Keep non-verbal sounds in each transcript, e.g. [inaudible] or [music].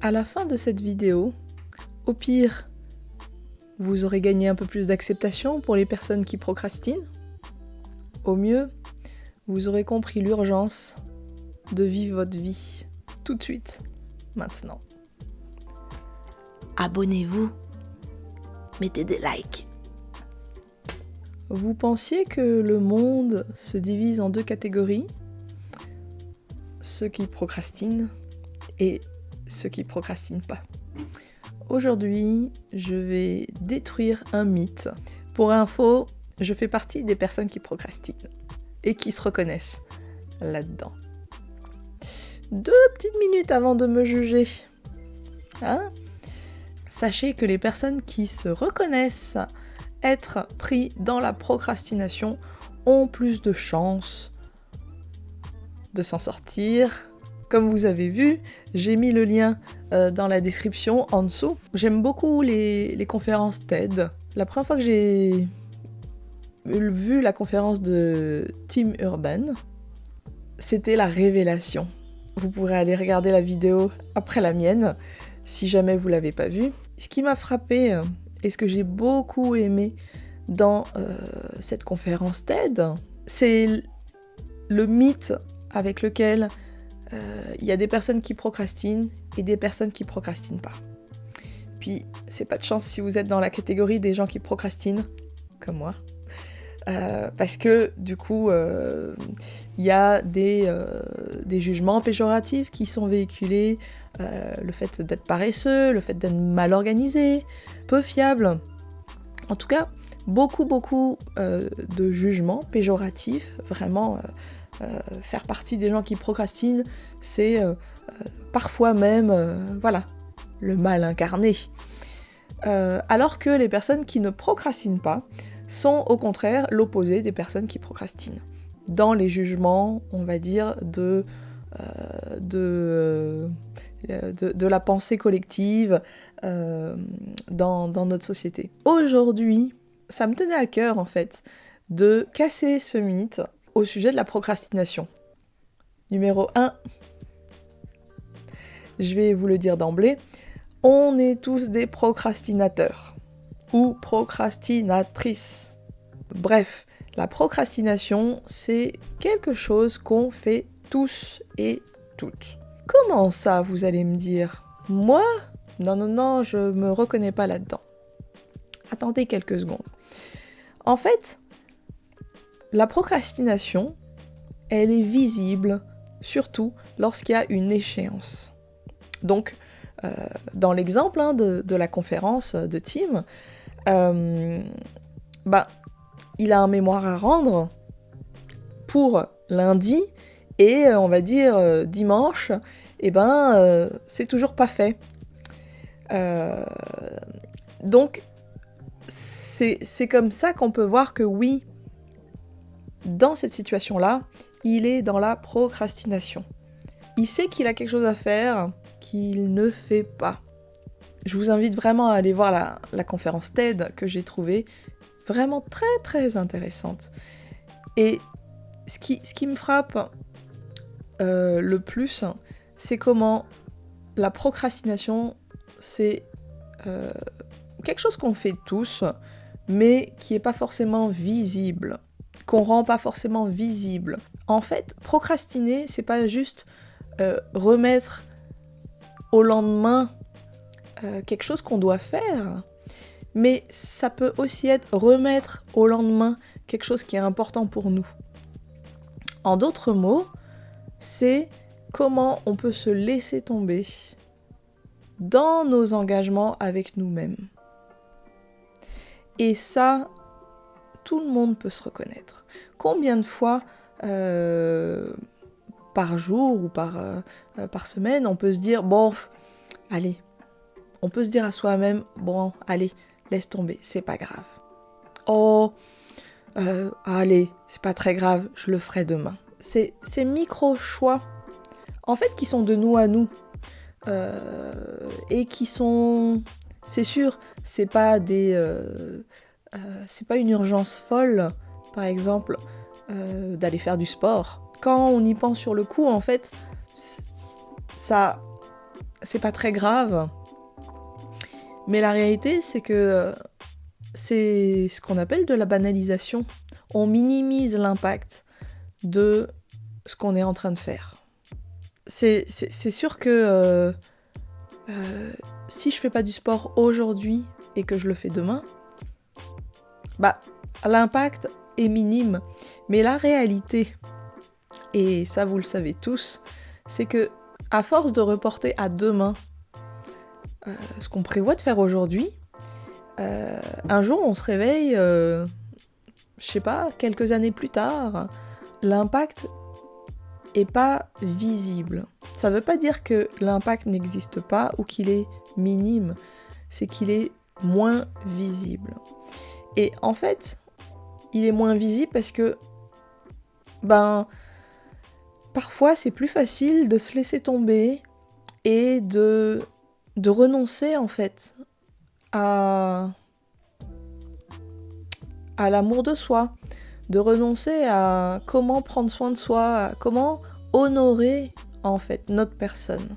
À la fin de cette vidéo, au pire, vous aurez gagné un peu plus d'acceptation pour les personnes qui procrastinent. Au mieux, vous aurez compris l'urgence de vivre votre vie tout de suite, maintenant. Abonnez-vous. Mettez des likes. Vous pensiez que le monde se divise en deux catégories Ceux qui procrastinent et ceux qui procrastinent pas. Aujourd'hui, je vais détruire un mythe. Pour info, je fais partie des personnes qui procrastinent et qui se reconnaissent là-dedans. Deux petites minutes avant de me juger. Hein Sachez que les personnes qui se reconnaissent être pris dans la procrastination ont plus de chances de s'en sortir. Comme vous avez vu, j'ai mis le lien euh, dans la description en dessous. J'aime beaucoup les, conférences TED. La première fois que j'ai vu la conférence de Tim Urban, c'était la révélation. Vous pourrez aller regarder la vidéo après la mienne, si jamais vous l'avez pas vue. Ce qui m'a frappé euh, et ce que j'ai beaucoup aimé dans euh, cette conférence TED, c'est le mythe avec lequel euh, il y a des personnes qui procrastinent et des personnes qui procrastinent pas. Puis, c'est pas de chance si vous êtes dans la catégorie des gens qui procrastinent, comme moi. Euh, parce que du coup, il y a des, jugements péjoratifs qui sont véhiculés, le fait d'être paresseux, le fait d'être mal organisé, peu fiable. En tout cas, beaucoup, beaucoup de jugements péjoratifs, vraiment faire partie des gens qui procrastinent, c'est parfois même, voilà, le mal incarné. alors que les personnes qui ne procrastinent pas sont au contraire l'opposé des personnes qui procrastinent. Dans les jugements, on va dire, de, la pensée collective dans notre société. Aujourd'hui, ça me tenait à cœur en fait de casser ce mythe au sujet de la procrastination. Numéro 1, je vais vous le dire d'emblée, on est tous des procrastinateurs ou procrastinatrices. Bref, la procrastination, c'est quelque chose qu'on fait tous et toutes. Comment ça, vous allez me dire? Moi? Non, non, non, je me reconnais pas là-dedans. Attendez quelques secondes. En fait, la procrastination, elle est visible surtout lorsqu'il y a une échéance. Donc, euh, dans l'exemple hein, de, la conférence de Tim, euh, bah, il a un mémoire à rendre pour lundi et euh, on va dire dimanche, et eh ben c'est toujours pas fait. donc c'est comme ça qu'on peut voir que oui, dans cette situation-là, il est dans la procrastination. Il sait qu'il a quelque chose à faire qu'il ne fait pas. Je vous invite vraiment à aller voir la, conférence TED que j'ai trouvée vraiment très très intéressante. Et ce qui, ce qui me frappe euh, le plus, c'est comment la procrastination, c'est euh, quelque chose qu'on fait tous, mais qui n'est pas forcément visible, qu'on rend pas forcément visible. En fait, procrastiner, c'est pas juste euh, remettre au lendemain euh, quelque chose qu'on doit faire, mais ça peut aussi être remettre au lendemain quelque chose qui est important pour nous. En d'autres mots, c'est comment on peut se laisser tomber dans nos engagements avec nous-mêmes. Et ça, tout le monde peut se reconnaître. Combien de fois euh, par jour ou par, euh, par semaine on peut se dire, bon, allez, on peut se dire à soi-même, bon, allez, laisse tomber, c'est pas grave. Oh, euh, allez, c'est pas très grave, je le ferai demain. C'est ces micro-choix, en fait, qui sont de nous à nous, et qui sont c'est sûr, c'est pas des. Euh, c'est pas une urgence folle, par exemple, euh, d'aller faire du sport. Quand on y pense sur le coup, en fait, ça. c'est pas très grave. Mais la réalité, c'est que euh, c'est ce qu'on appelle de la banalisation. On minimise l'impact de ce qu'on est en train de faire. C'est sûr que si je fais pas du sport aujourd'hui et que je le fais demain, bah l'impact est minime. Mais la réalité, et ça vous le savez tous, c'est que à force de reporter à demain euh, ce qu'on prévoit de faire aujourd'hui, euh, un jour on se réveille, euh, je sais pas, quelques années plus tard, l'impact est pas visible. Ça veut pas dire que l'impact n'existe pas ou qu'il est minime, c'est qu'il est moins visible. Et en fait, il est moins visible parce que ben parfois c'est plus facile de se laisser tomber et de, de renoncer en fait à, à l'amour de soi, de renoncer à comment prendre soin de soi, comment honorer en fait notre personne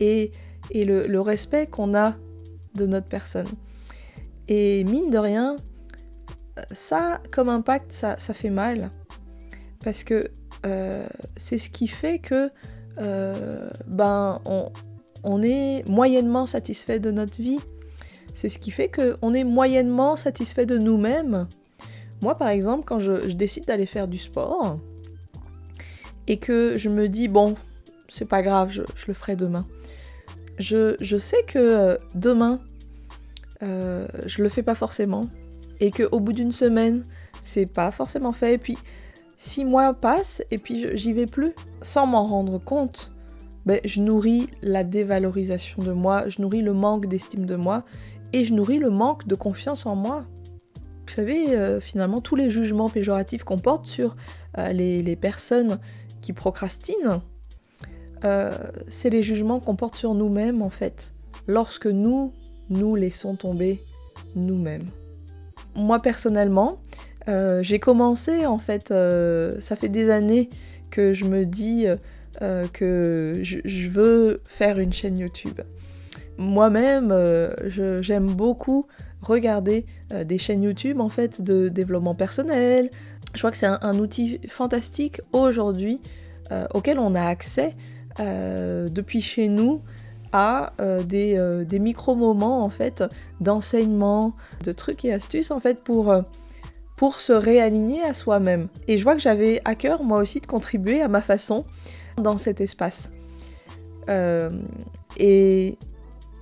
et, et le respect qu'on a de notre personne. Et mine de rien, ça, comme impact, ça, ça fait mal. Parce que euh, c'est ce qui fait que euh, ben, on, est moyennement satisfait de notre vie. C'est ce qui fait qu'on est moyennement satisfait de nous-mêmes. Moi, par exemple, quand je, décide d'aller faire du sport et que je me dis, bon, c'est pas grave, je, le ferai demain. Je, sais que euh, demain, je le fais pas forcément et qu'au bout d'une semaine, c'est pas forcément fait. Et puis, Six mois passent et puis j'y vais plus. Sans m'en rendre compte, ben, je nourris la dévalorisation de moi, je nourris le manque d'estime de moi et je nourris le manque de confiance en moi. Vous savez, euh, finalement, tous les jugements péjoratifs qu'on porte sur euh, les, personnes qui procrastinent, euh, c'est les jugements qu'on porte sur nous-mêmes en fait, lorsque nous nous laissons tomber nous-mêmes. Moi personnellement, euh, j'ai commencé en fait, euh, ça fait des années que je me dis euh, que je, veux faire une chaîne YouTube. Moi-même, j'aime beaucoup regarder des chaînes YouTube en fait de développement personnel. Je crois que c'est un, outil fantastique aujourd'hui auquel on a accès depuis chez nous à des, des micro-moments en fait d'enseignement, de trucs et astuces en fait pour pour se réaligner à soi-même. Et je vois que j'avais à cœur moi aussi de contribuer à ma façon dans cet espace. Euh, et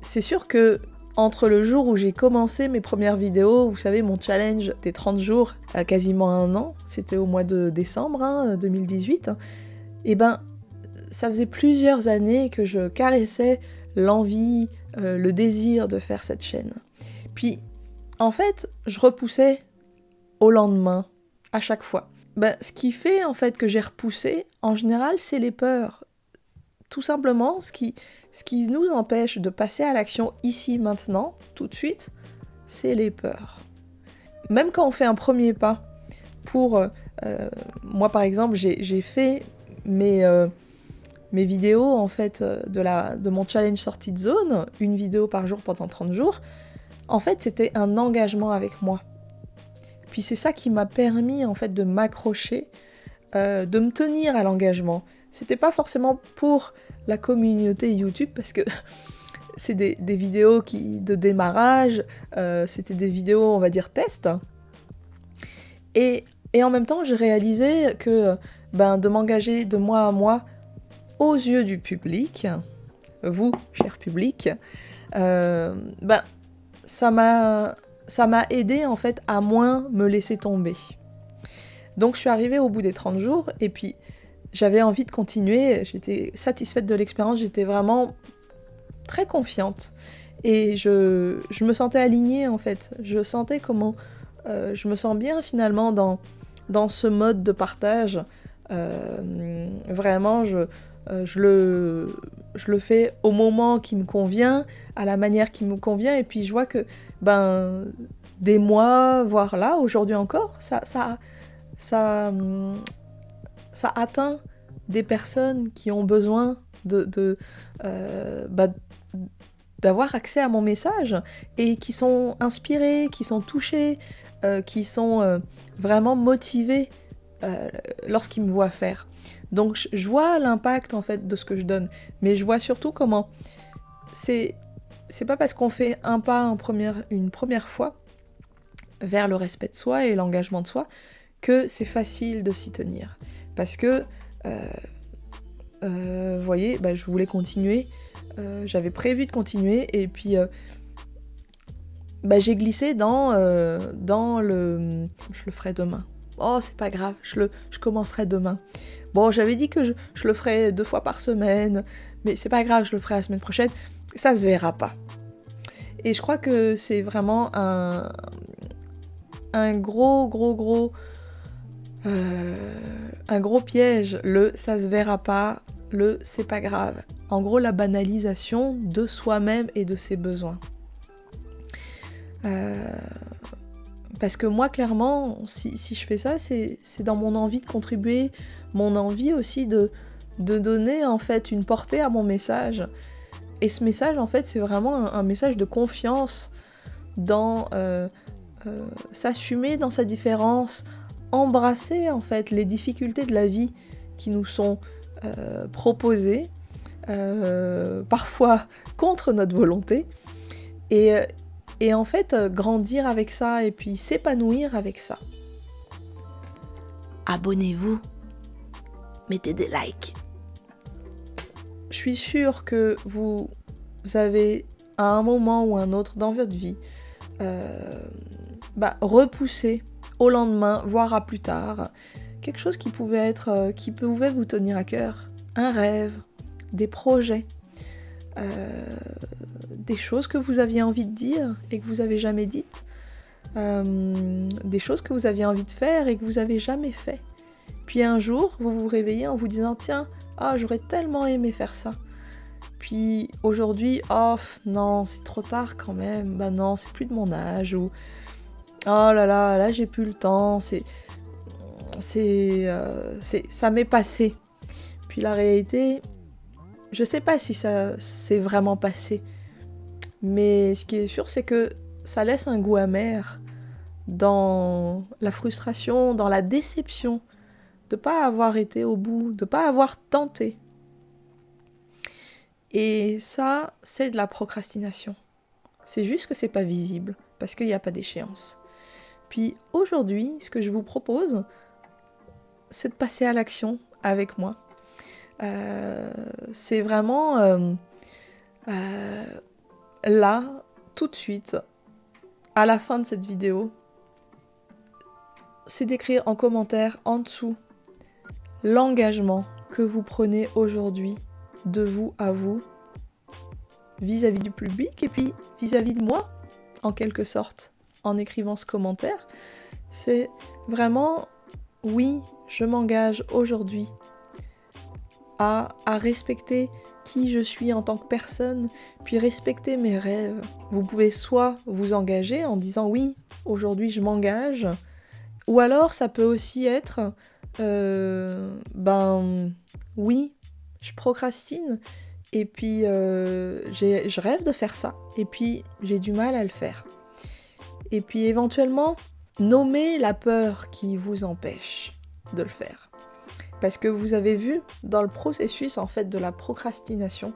c'est sûr que entre le jour où j'ai commencé mes premières vidéos, vous savez, mon challenge des 30 jours à quasiment un an, c'était au mois de décembre 2018, hein, et eh ben ça faisait plusieurs années que je caressais l'envie, euh, le désir de faire cette chaîne. Puis en fait, je repoussais au lendemain, à chaque fois. Ben, ce qui fait en fait que j'ai repoussé, en général, c'est les peurs. Tout simplement, ce qui, ce qui nous empêche de passer à l'action ici, maintenant, tout de suite, c'est les peurs. Même quand on fait un premier pas, pour... Euh, euh, moi, par exemple, j'ai fait mes, mes vidéos, en fait, de, la, de mon challenge sortie de zone, une vidéo par jour pendant 30 jours. En fait, c'était un engagement avec moi. Puis c'est ça qui m'a permis en fait de m'accrocher, euh, de me tenir à l'engagement. C'était pas forcément pour la communauté YouTube parce que [laughs] c'est des, vidéos qui, de démarrage, euh, c'était des vidéos on va dire test. Et, en même temps j'ai réalisé que ben, de m'engager de moi à moi aux yeux du public, vous, cher public, euh, ben, ça m'a aidé en fait à moins me laisser tomber. Donc je suis arrivée au bout des 30 jours et puis j'avais envie de continuer, j'étais satisfaite de l'expérience, j'étais vraiment très confiante et je, me sentais alignée en fait, je sentais comment euh, je me sens bien finalement dans, dans ce mode de partage. Euh, vraiment, je, euh, je, le, fais au moment qui me convient, à la manière qui me convient, et puis je vois que ben, des mois, voire là, aujourd'hui encore, ça, ça, ça, ça atteint des personnes qui ont besoin de, bah, d'avoir accès à mon message et qui sont inspirés, qui sont touchés, qui sont vraiment motivés lorsqu'ils me voient faire. Donc je vois l'impact en fait de ce que je donne, mais je vois surtout comment c'est pas parce qu'on fait un pas en première, une première fois vers le respect de soi et l'engagement de soi que c'est facile de s'y tenir. Parce que, euh, euh, vous voyez, bah, je voulais continuer, euh, j'avais prévu de continuer, et puis bah, j'ai glissé dans, dans le... Je le ferai demain. Oh, c'est pas grave, je, le, je commencerai demain. Bon, j'avais dit que je, le ferai deux fois par semaine, mais c'est pas grave, je le ferai la semaine prochaine. Ça se verra pas. Et je crois que c'est vraiment un, un gros, gros, gros, euh, un gros piège. Le ça se verra pas, le c'est pas grave. En gros, la banalisation de soi-même et de ses besoins. Euh, parce que moi, clairement, si, je fais ça, c'est dans mon envie de contribuer, mon envie aussi de, donner en fait une portée à mon message. Et ce message, en fait, c'est vraiment un, message de confiance dans euh, euh, s'assumer dans sa différence, embrasser en fait les difficultés de la vie qui nous sont euh, proposées, parfois contre notre volonté, et en fait grandir avec ça et puis s'épanouir avec ça. Abonnez-vous, mettez des likes. Je suis sûre que vous avez à un moment ou un autre dans votre vie euh, bah, repoussé au lendemain, voire à plus tard, quelque chose qui pouvait être, euh, qui pouvait vous tenir à cœur, un rêve, des projets, euh, des choses que vous aviez envie de dire et que vous avez jamais dites, des choses que vous aviez envie de faire et que vous avez jamais fait. Puis un jour, vous vous réveillez en vous disant tiens, ah, j'aurais tellement aimé faire ça. Puis aujourd'hui, oh non, c'est trop tard quand même. Bah non, c'est plus de mon âge. Ou oh là là, là j'ai plus le temps. C'est. C'est. Euh, ça m'est passé. Puis la réalité, je sais pas si ça s'est vraiment passé. Mais ce qui est sûr, c'est que ça laisse un goût amer dans la frustration, dans la déception de pas avoir été au bout, de pas avoir tenté. Et ça, c'est de la procrastination. C'est juste que c'est pas visible parce qu'il n'y a pas d'échéance. Puis aujourd'hui, ce que je vous propose, c'est de passer à l'action avec moi. Euh, c'est vraiment euh, euh, là, tout de suite, à la fin de cette vidéo, c'est d'écrire en commentaire en dessous l'engagement que vous prenez aujourd'hui de vous à vous vis-à-vis du public et puis vis-à-vis de moi, en quelque sorte, en écrivant ce commentaire. C'est vraiment, oui, je m'engage aujourd'hui à, respecter qui je suis en tant que personne, puis respecter mes rêves. Vous pouvez soit vous engager en disant oui, aujourd'hui je m'engage, ou alors ça peut aussi être euh, ben oui, je procrastine et puis euh, je rêve de faire ça et puis j'ai du mal à le faire. Et puis éventuellement, nommer la peur qui vous empêche de le faire. Parce que vous avez vu dans le processus en fait de la procrastination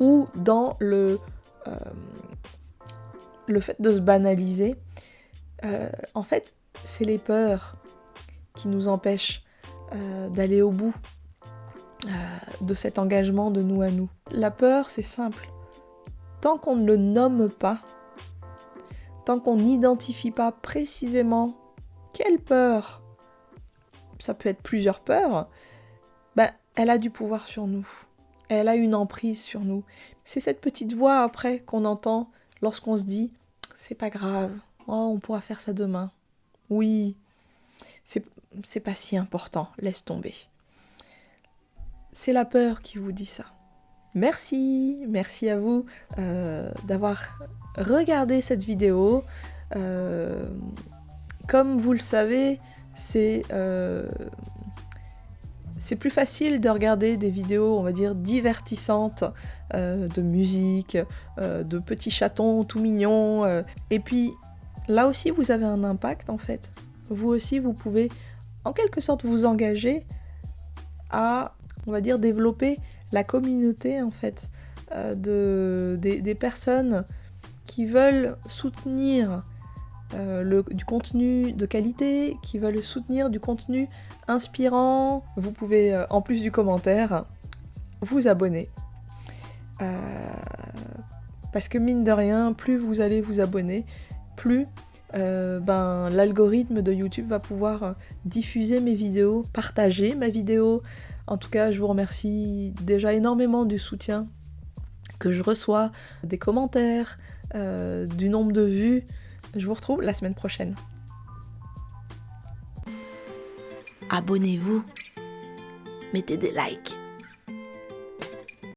ou dans le, euh, fait de se banaliser, en fait, c'est les peurs qui nous empêchent euh, d'aller au bout euh, de cet engagement de nous à nous. La peur, c'est simple. Tant qu'on ne le nomme pas, tant qu'on n'identifie pas précisément quelle peur, ça peut être plusieurs peurs, bah, elle a du pouvoir sur nous. Elle a une emprise sur nous. C'est cette petite voix après qu'on entend lorsqu'on se dit c'est pas grave, oh, on pourra faire ça demain. Oui, c'est pas si important, laisse tomber. C'est la peur qui vous dit ça. Merci, merci à vous euh, d'avoir regardé cette vidéo. Euh, comme vous le savez, c'est euh, c'est plus facile de regarder des vidéos, on va dire, divertissantes, euh, de musique, euh, de petits chatons tout mignons. Et puis, là aussi, vous avez un impact, en fait. Vous aussi, vous pouvez, en quelque sorte, vous engager à, on va dire, développer la communauté, en fait, de, des, des personnes qui veulent soutenir euh, le- du contenu de qualité, qui veulent soutenir du contenu inspirant. Vous pouvez, euh, en plus du commentaire, vous abonner. Euh, parce que mine de rien, plus vous allez vous abonner, plus ben, l'algorithme de YouTube va pouvoir diffuser mes vidéos, partager ma vidéo. En tout cas, je vous remercie déjà énormément du soutien que je reçois, des commentaires, du nombre de vues. Je vous retrouve la semaine prochaine. Abonnez-vous. Mettez des likes.